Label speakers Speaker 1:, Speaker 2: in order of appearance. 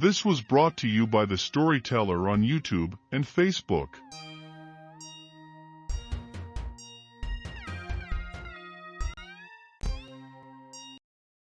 Speaker 1: This was brought to you by the Storyteller on YouTube and Facebook.